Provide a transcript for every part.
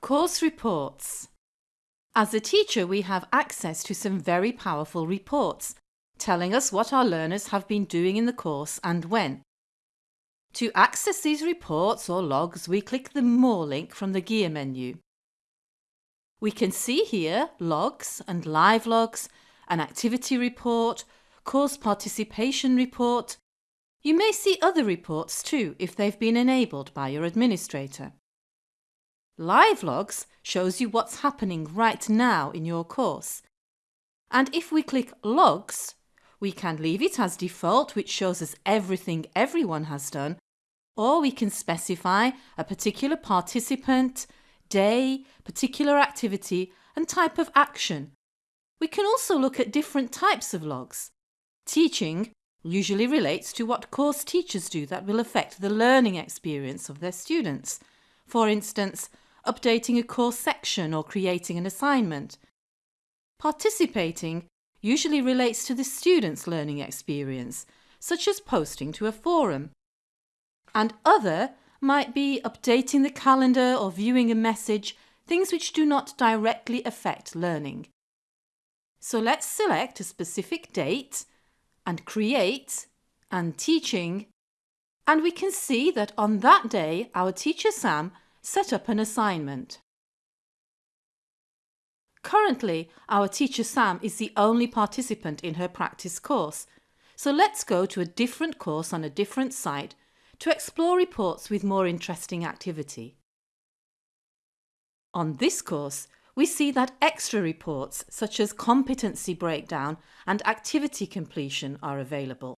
Course reports. As a teacher we have access to some very powerful reports telling us what our learners have been doing in the course and when. To access these reports or logs we click the More link from the gear menu. We can see here logs and live logs, an activity report, course participation report. You may see other reports too if they've been enabled by your administrator. Live logs shows you what's happening right now in your course. And if we click logs, we can leave it as default which shows us everything everyone has done or we can specify a particular participant, day, particular activity and type of action. We can also look at different types of logs. Teaching usually relates to what course teachers do that will affect the learning experience of their students. For instance, updating a course section or creating an assignment. Participating usually relates to the student's learning experience, such as posting to a forum. And other might be updating the calendar or viewing a message, things which do not directly affect learning. So let's select a specific date and create and teaching and we can see that on that day our teacher Sam set up an assignment. Currently, our teacher Sam is the only participant in her practice course, so let's go to a different course on a different site to explore reports with more interesting activity. On this course, we see that extra reports such as competency breakdown and activity completion are available.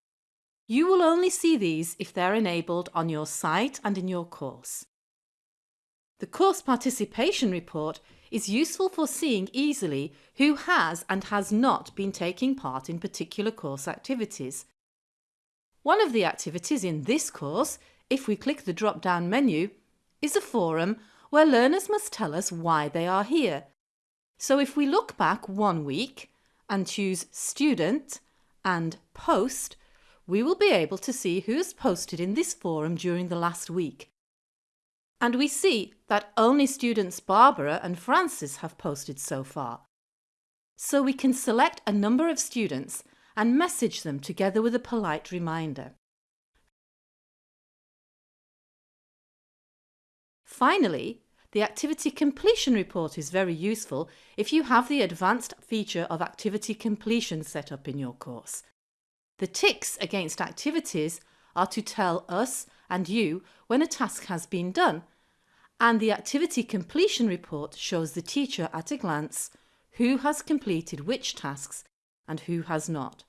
You will only see these if they're enabled on your site and in your course. The course participation report is useful for seeing easily who has and has not been taking part in particular course activities. One of the activities in this course, if we click the drop-down menu, is a forum where learners must tell us why they are here. So if we look back one week and choose Student and Post, we will be able to see who has posted in this forum during the last week and we see that only students Barbara and Francis have posted so far. So we can select a number of students and message them together with a polite reminder. Finally, the activity completion report is very useful if you have the advanced feature of activity completion set up in your course. The ticks against activities are to tell us and you when a task has been done and the activity completion report shows the teacher at a glance who has completed which tasks and who has not.